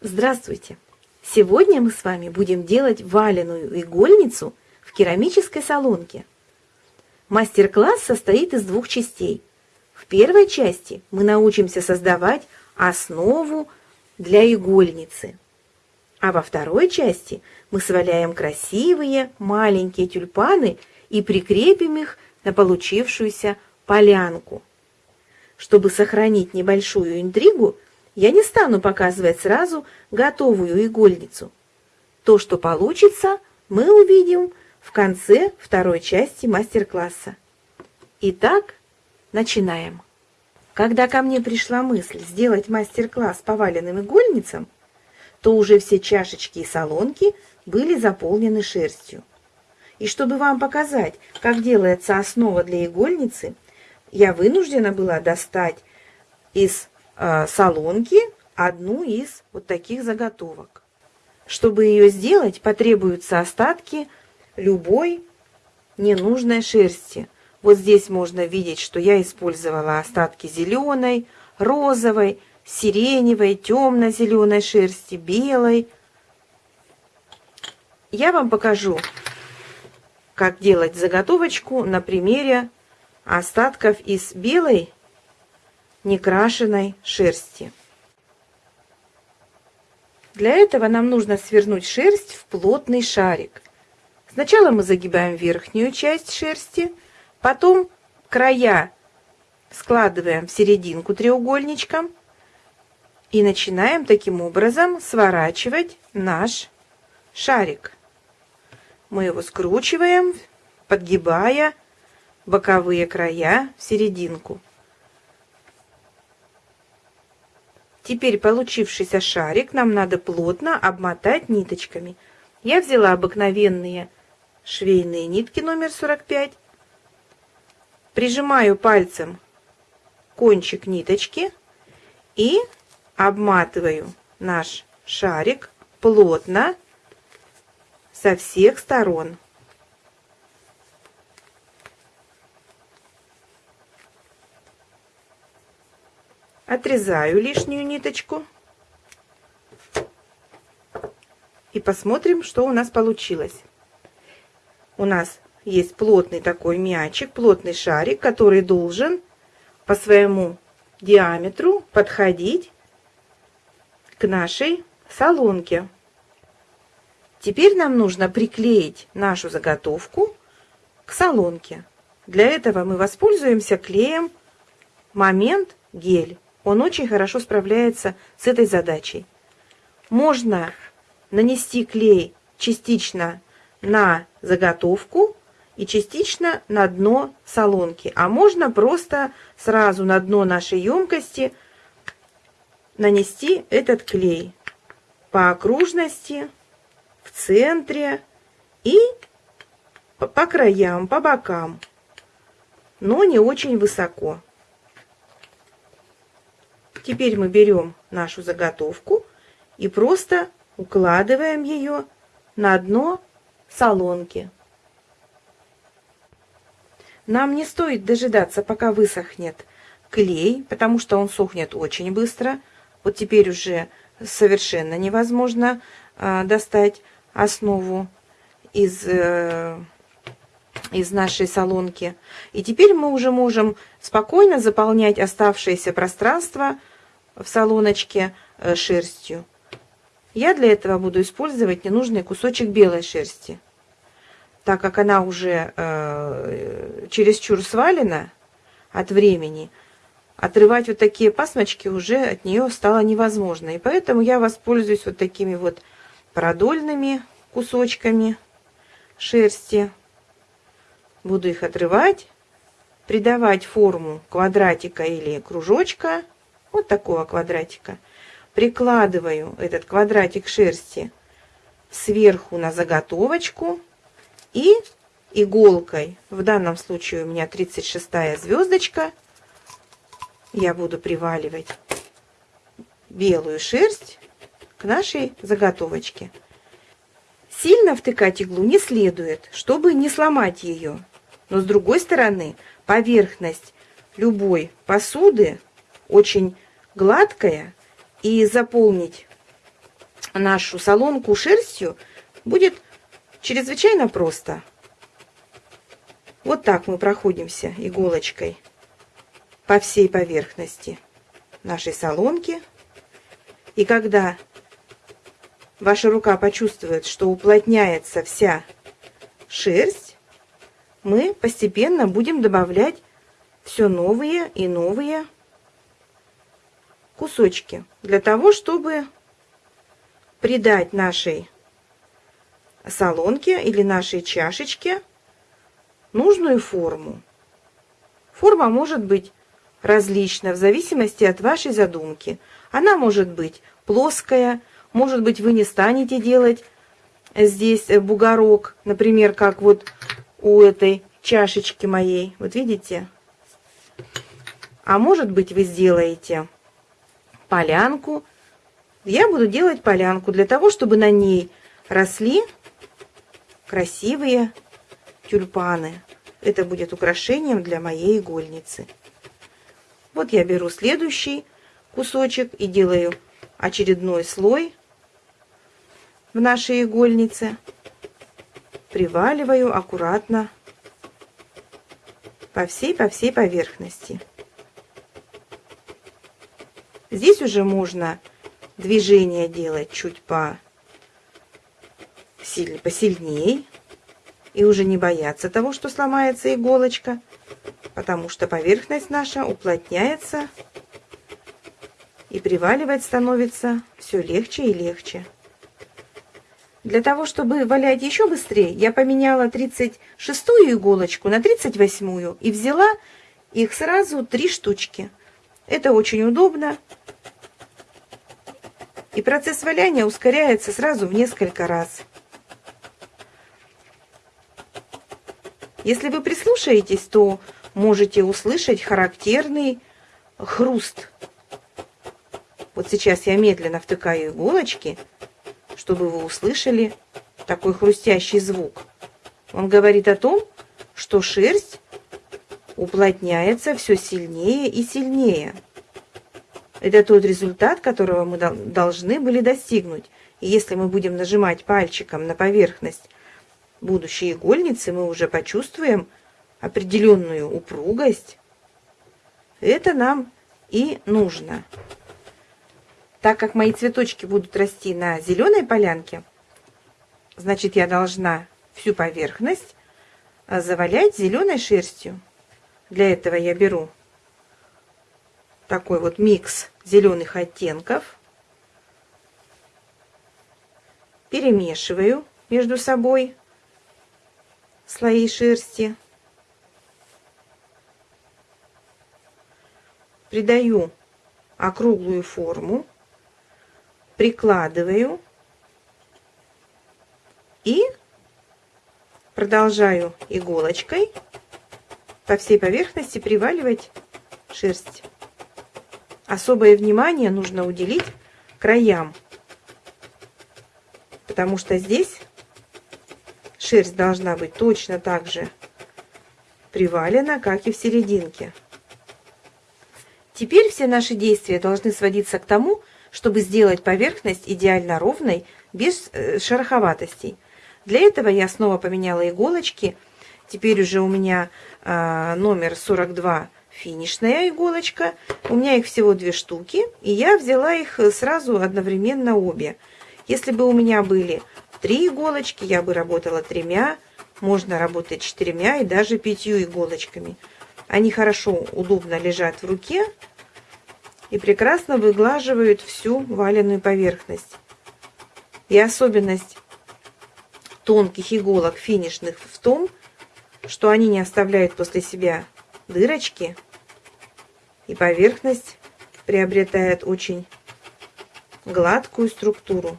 Здравствуйте! Сегодня мы с вами будем делать валеную игольницу в керамической солонке. Мастер-класс состоит из двух частей. В первой части мы научимся создавать основу для игольницы. А во второй части мы сваляем красивые маленькие тюльпаны и прикрепим их на получившуюся полянку. Чтобы сохранить небольшую интригу, я не стану показывать сразу готовую игольницу. То, что получится, мы увидим в конце второй части мастер-класса. Итак, начинаем. Когда ко мне пришла мысль сделать мастер-класс по валенным игольницам, то уже все чашечки и солонки были заполнены шерстью. И чтобы вам показать, как делается основа для игольницы, я вынуждена была достать из солонки одну из вот таких заготовок. Чтобы ее сделать, потребуются остатки любой ненужной шерсти. Вот здесь можно видеть, что я использовала остатки зеленой, розовой, сиреневой, темно-зеленой шерсти, белой. Я вам покажу, как делать заготовочку на примере остатков из белой некрашенной шерсти. Для этого нам нужно свернуть шерсть в плотный шарик. Сначала мы загибаем верхнюю часть шерсти, потом края складываем в серединку треугольничком и начинаем таким образом сворачивать наш шарик. Мы его скручиваем, подгибая боковые края в серединку. Теперь получившийся шарик нам надо плотно обмотать ниточками. Я взяла обыкновенные швейные нитки номер 45. Прижимаю пальцем кончик ниточки и обматываю наш шарик плотно со всех сторон. Отрезаю лишнюю ниточку. И посмотрим, что у нас получилось. У нас есть плотный такой мячик, плотный шарик, который должен по своему диаметру подходить к нашей солонке. Теперь нам нужно приклеить нашу заготовку к солонке. Для этого мы воспользуемся клеем Момент гель. Он очень хорошо справляется с этой задачей. Можно нанести клей частично на заготовку и частично на дно солонки. А можно просто сразу на дно нашей емкости нанести этот клей по окружности, в центре и по краям, по бокам, но не очень высоко. Теперь мы берем нашу заготовку и просто укладываем ее на дно солонки. Нам не стоит дожидаться, пока высохнет клей, потому что он сохнет очень быстро. Вот теперь уже совершенно невозможно э, достать основу из, э, из нашей солонки. И теперь мы уже можем спокойно заполнять оставшееся пространство в салоночке э, шерстью. Я для этого буду использовать ненужный кусочек белой шерсти. Так как она уже э, чересчур свалена от времени, отрывать вот такие пасмочки уже от нее стало невозможно. И поэтому я воспользуюсь вот такими вот продольными кусочками шерсти. Буду их отрывать, придавать форму квадратика или кружочка вот такого квадратика. Прикладываю этот квадратик шерсти сверху на заготовочку и иголкой, в данном случае у меня 36 звездочка, я буду приваливать белую шерсть к нашей заготовочке. Сильно втыкать иглу не следует, чтобы не сломать ее. Но с другой стороны, поверхность любой посуды очень гладкая, и заполнить нашу солонку шерстью, будет чрезвычайно просто. Вот так мы проходимся иголочкой по всей поверхности нашей солонки. И когда ваша рука почувствует, что уплотняется вся шерсть, мы постепенно будем добавлять все новые и новые кусочки для того, чтобы придать нашей солонке или нашей чашечке нужную форму. Форма может быть различна в зависимости от вашей задумки. Она может быть плоская, может быть вы не станете делать здесь бугорок, например, как вот у этой чашечки моей. Вот видите? А может быть вы сделаете полянку. Я буду делать полянку для того, чтобы на ней росли красивые тюльпаны. Это будет украшением для моей игольницы. Вот я беру следующий кусочек и делаю очередной слой в нашей игольнице. Приваливаю аккуратно по всей, по всей поверхности. Здесь уже можно движение делать чуть по посильнее и уже не бояться того, что сломается иголочка, потому что поверхность наша уплотняется и приваливать становится все легче и легче. Для того, чтобы валять еще быстрее, я поменяла 36-ю иголочку на 38-ю и взяла их сразу три штучки. Это очень удобно. И процесс валяния ускоряется сразу в несколько раз. Если вы прислушаетесь, то можете услышать характерный хруст. Вот сейчас я медленно втыкаю иголочки, чтобы вы услышали такой хрустящий звук. Он говорит о том, что шерсть уплотняется все сильнее и сильнее. Это тот результат, которого мы должны были достигнуть. И если мы будем нажимать пальчиком на поверхность будущей игольницы, мы уже почувствуем определенную упругость. Это нам и нужно. Так как мои цветочки будут расти на зеленой полянке, значит я должна всю поверхность завалять зеленой шерстью. Для этого я беру такой вот микс зеленых оттенков. Перемешиваю между собой слои шерсти. Придаю округлую форму, прикладываю и продолжаю иголочкой по всей поверхности приваливать шерсть. Особое внимание нужно уделить краям, потому что здесь шерсть должна быть точно так же привалена, как и в серединке. Теперь все наши действия должны сводиться к тому, чтобы сделать поверхность идеально ровной, без э, шероховатостей. Для этого я снова поменяла иголочки – Теперь уже у меня а, номер 42 финишная иголочка. У меня их всего две штуки. И я взяла их сразу одновременно обе. Если бы у меня были три иголочки, я бы работала тремя. Можно работать четырьмя и даже пятью иголочками. Они хорошо, удобно лежат в руке и прекрасно выглаживают всю валенную поверхность. И особенность тонких иголок финишных в том, что они не оставляют после себя дырочки, и поверхность приобретает очень гладкую структуру,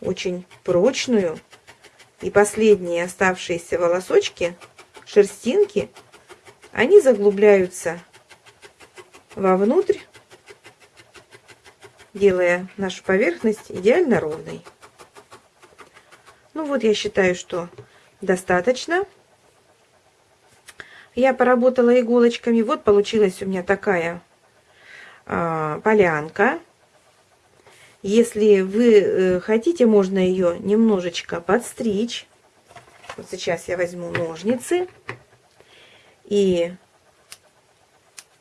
очень прочную, и последние оставшиеся волосочки, шерстинки, они заглубляются вовнутрь, делая нашу поверхность идеально ровной. Ну вот, я считаю, что достаточно. Я поработала иголочками. Вот получилась у меня такая э, полянка. Если вы э, хотите, можно ее немножечко подстричь. Вот сейчас я возьму ножницы и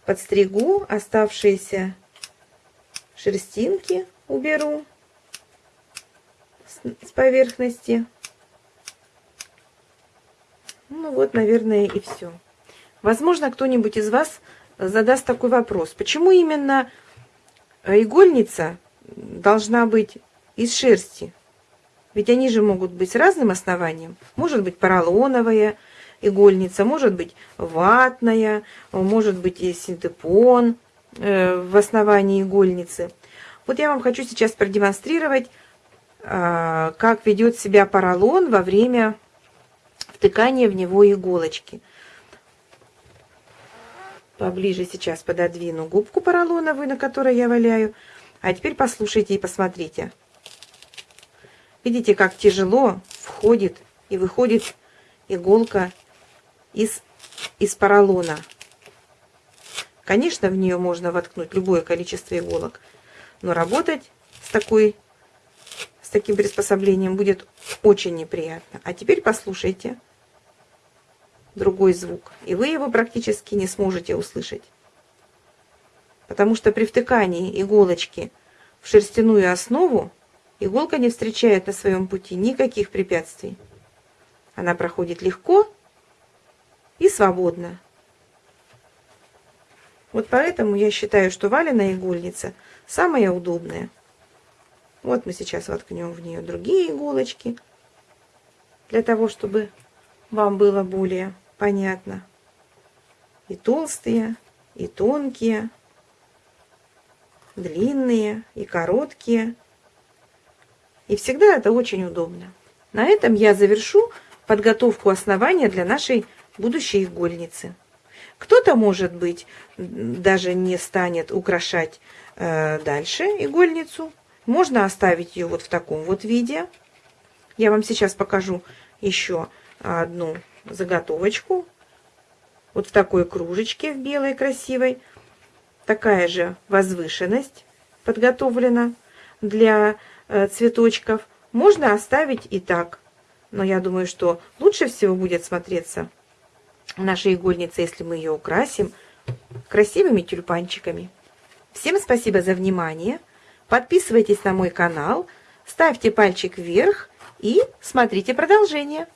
подстригу оставшиеся шерстинки, уберу с поверхности. Ну вот, наверное, и все. Возможно, кто-нибудь из вас задаст такой вопрос. Почему именно игольница должна быть из шерсти? Ведь они же могут быть с разным основанием. Может быть поролоновая игольница, может быть ватная, может быть и синтепон в основании игольницы. Вот я вам хочу сейчас продемонстрировать, э, как ведет себя поролон во время втыкания в него иголочки. Поближе сейчас пододвину губку поролоновую, на которой я валяю. А теперь послушайте и посмотрите. Видите, как тяжело входит и выходит иголка из, из поролона. Конечно, в нее можно воткнуть любое количество иголок, но работать с, такой, с таким приспособлением будет очень неприятно. А теперь послушайте другой звук, и вы его практически не сможете услышать. Потому что при втыкании иголочки в шерстяную основу Иголка не встречает на своем пути никаких препятствий. Она проходит легко и свободно. Вот поэтому я считаю, что валеная игольница самая удобная. Вот мы сейчас воткнем в нее другие иголочки, для того, чтобы вам было более понятно. И толстые, и тонкие, длинные, и короткие – и всегда это очень удобно. На этом я завершу подготовку основания для нашей будущей игольницы. Кто-то, может быть, даже не станет украшать э, дальше игольницу. Можно оставить ее вот в таком вот виде. Я вам сейчас покажу еще одну заготовочку. Вот в такой кружечке, в белой красивой. Такая же возвышенность подготовлена для Э, цветочков. Можно оставить и так. Но я думаю, что лучше всего будет смотреться наша игольница, если мы ее украсим красивыми тюльпанчиками. Всем спасибо за внимание. Подписывайтесь на мой канал, ставьте пальчик вверх и смотрите продолжение.